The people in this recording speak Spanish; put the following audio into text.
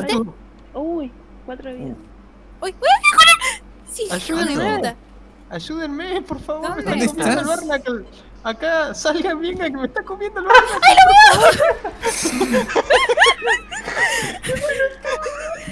¿Caíste? Uy, cuatro de vida. Uy, uy, mejorar. Sí, ayúdenme. Ayúdenme, por favor. ¿Dónde, ¿Dónde estás? Acá, salgan, venga, que me está comiendo el barco. ¡Ay, lo veo!